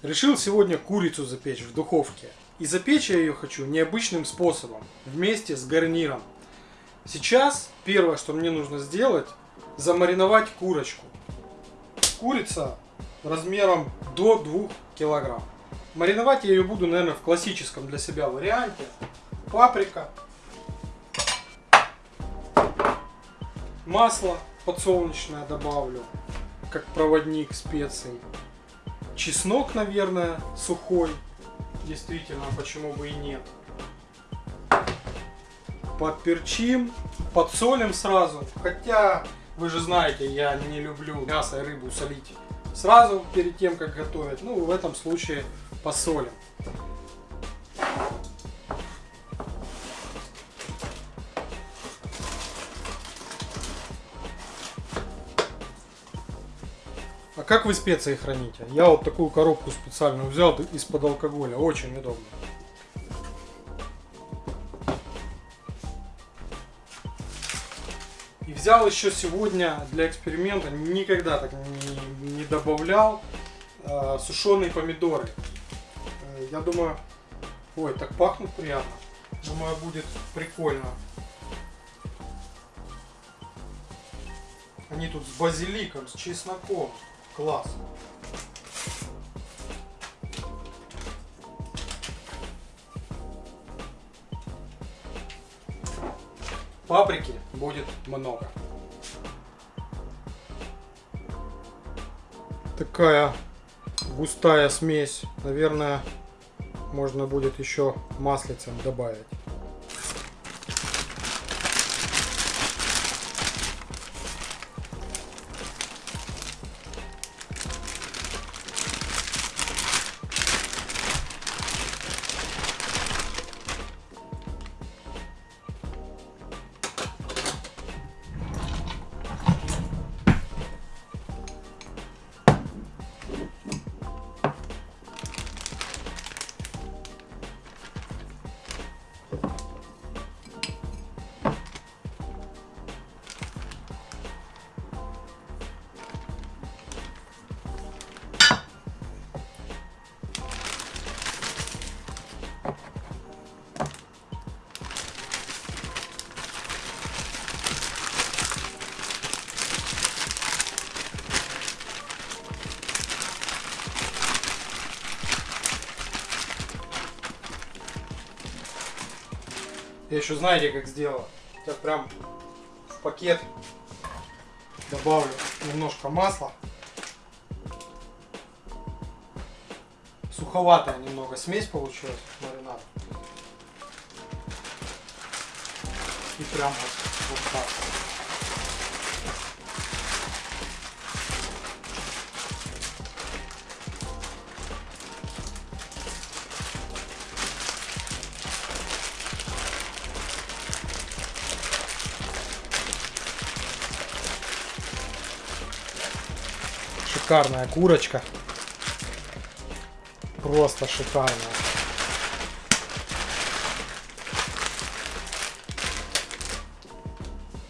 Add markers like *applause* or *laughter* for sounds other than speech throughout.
Решил сегодня курицу запечь в духовке. И запечь я ее хочу необычным способом, вместе с гарниром. Сейчас первое, что мне нужно сделать, замариновать курочку. Курица размером до 2 килограмм. Мариновать я ее буду, наверное, в классическом для себя варианте. Паприка, масло подсолнечное добавлю, как проводник специй. Чеснок, наверное, сухой. Действительно, почему бы и нет. Подперчим, подсолим сразу. Хотя, вы же знаете, я не люблю мясо и рыбу солить сразу перед тем, как готовить. Ну, в этом случае посолим. А как вы специи храните? Я вот такую коробку специальную взял из-под алкоголя. Очень удобно. И взял еще сегодня для эксперимента, никогда так не, не добавлял, э, сушеные помидоры. Э, я думаю, ой, так пахнут приятно. Думаю, будет прикольно. Они тут с базиликом, с чесноком. Класс. Паприки будет много. Такая густая смесь. Наверное, можно будет еще маслицем добавить. Я еще знаете как сделал? Я прям в пакет добавлю немножко масла. Суховатая немного смесь получилась маринад. И прям вот, вот так. Шикарная курочка. Просто шикарная.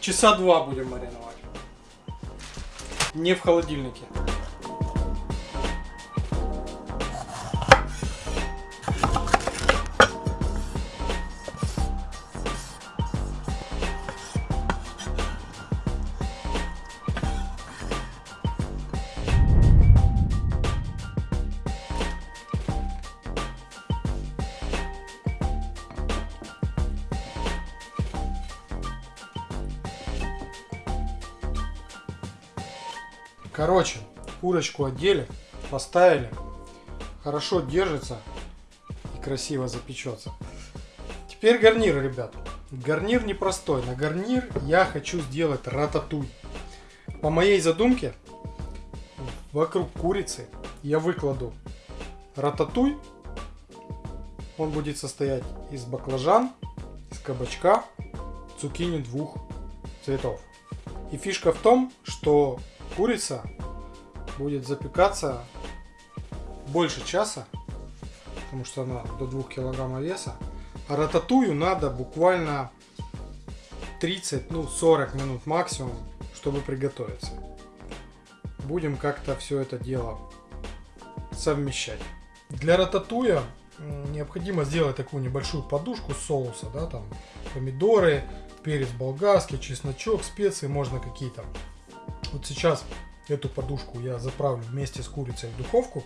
Часа два будем мариновать. Не в холодильнике. Короче, курочку одели, поставили, хорошо держится и красиво запечется. Теперь гарнир, ребят. Гарнир непростой. На гарнир я хочу сделать рататуй. По моей задумке, вокруг курицы я выкладу рататуй. Он будет состоять из баклажан, из кабачка, цукини двух цветов. И фишка в том, что курица будет запекаться больше часа, потому что она до 2 килограмма веса. А рататую надо буквально 30, ну 40 минут максимум, чтобы приготовиться. Будем как-то все это дело совмещать. Для рататуя необходимо сделать такую небольшую подушку соуса, да, там помидоры, перец болгарский, чесночок, специи, можно какие-то. Вот сейчас эту подушку я заправлю вместе с курицей в духовку.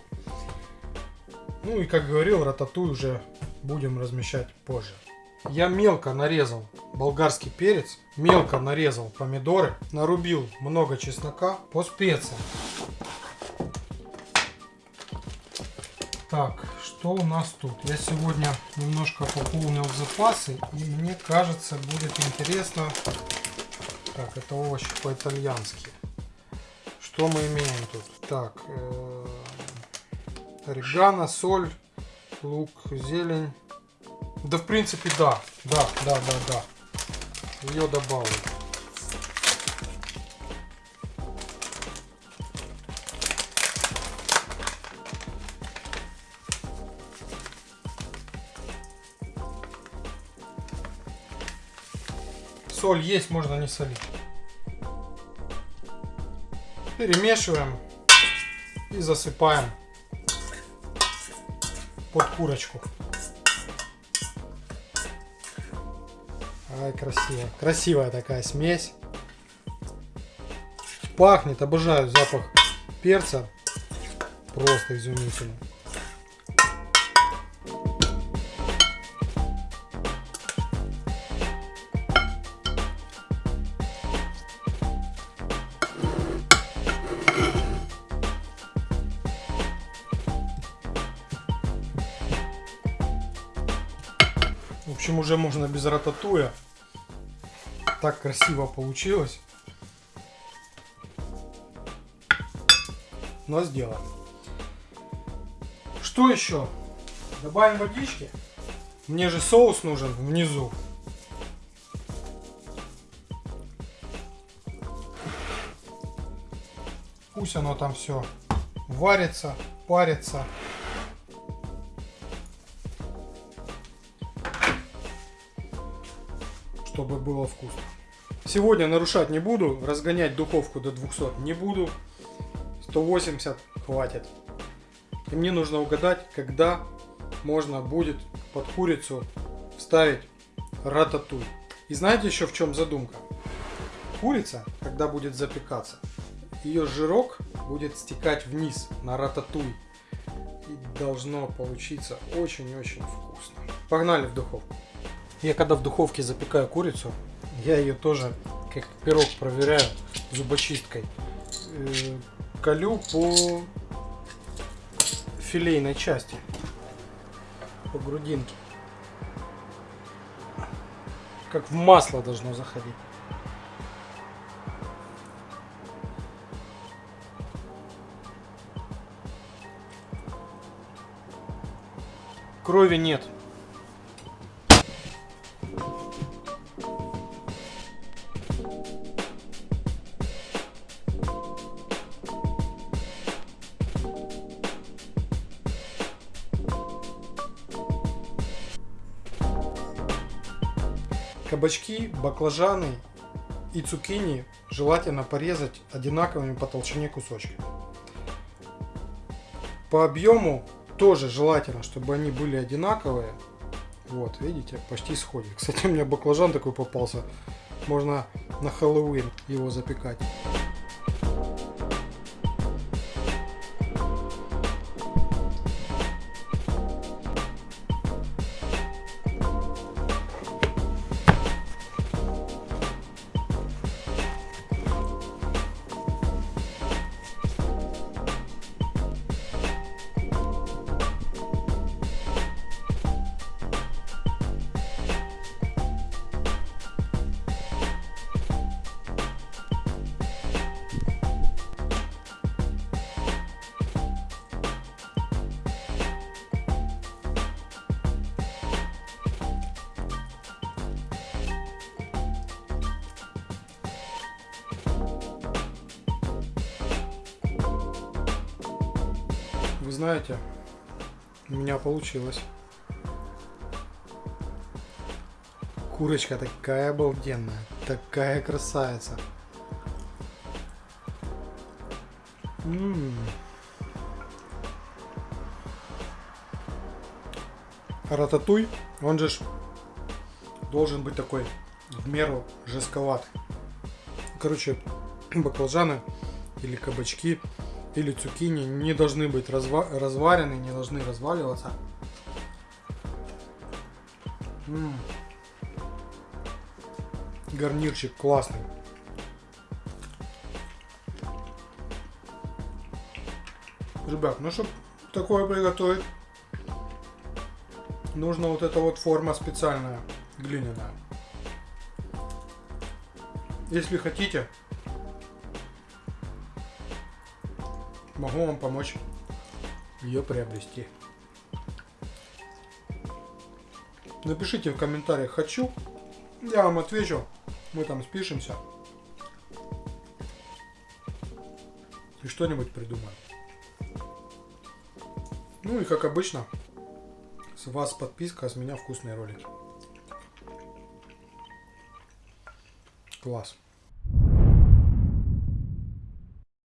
Ну и как говорил, рататуй уже будем размещать позже. Я мелко нарезал болгарский перец, мелко нарезал помидоры, нарубил много чеснока по специям. Так, что у нас тут? Я сегодня немножко пополнил запасы, и мне кажется, будет интересно. Так, это овощи по-итальянски. Что мы имеем тут? Так, э орегано, соль, лук, зелень. Да, в принципе, да. Да, да, да, да. Ее добавлю. Соль есть, можно не солить. Перемешиваем и засыпаем под курочку. Ай, красиво. Красивая такая смесь. Пахнет, обожаю запах перца. Просто изумительно. Общем, уже можно без рататуя. Так красиво получилось. Но сделаем. Что еще? Добавим водички. Мне же соус нужен внизу. Пусть оно там все варится, парится. Чтобы было вкусно. Сегодня нарушать не буду, разгонять духовку до 200 не буду. 180 хватит. И мне нужно угадать, когда можно будет под курицу вставить рататуй. И знаете еще в чем задумка? Курица, когда будет запекаться, ее жирок будет стекать вниз на рататуй. И должно получиться очень-очень вкусно. Погнали в духовку. Я когда в духовке запекаю курицу, я ее тоже как пирог проверяю зубочисткой. Э, колю по филейной части, по грудинке. Как в масло должно заходить. Крови нет. Кабачки, баклажаны и цукини желательно порезать одинаковыми по толщине кусочками. По объему тоже желательно, чтобы они были одинаковые. Вот, видите, почти сходит. *laughs* Кстати, у меня баклажан такой попался. Можно на Хэллоуин его запекать. Знаете, у меня получилось. Курочка такая обалденная, такая красавица. М-м. Рататуй, он же должен быть такой в меру жестковат. Короче, *clears throat* баклажаны или кабачки или цукини не должны быть разва- разварены, не должны разваливаться. М. Гарнирчик классный. Ребят, ну чтобы такое приготовить, нужно вот эта вот форма специальная, глиняная. Если хотите, могу вам помочь ее приобрести. Напишите в комментариях «хочу», я вам отвечу, мы там спишемся и что-нибудь придумаем. Ну и как обычно, с вас подписка, а с меня вкусные ролики. Класс.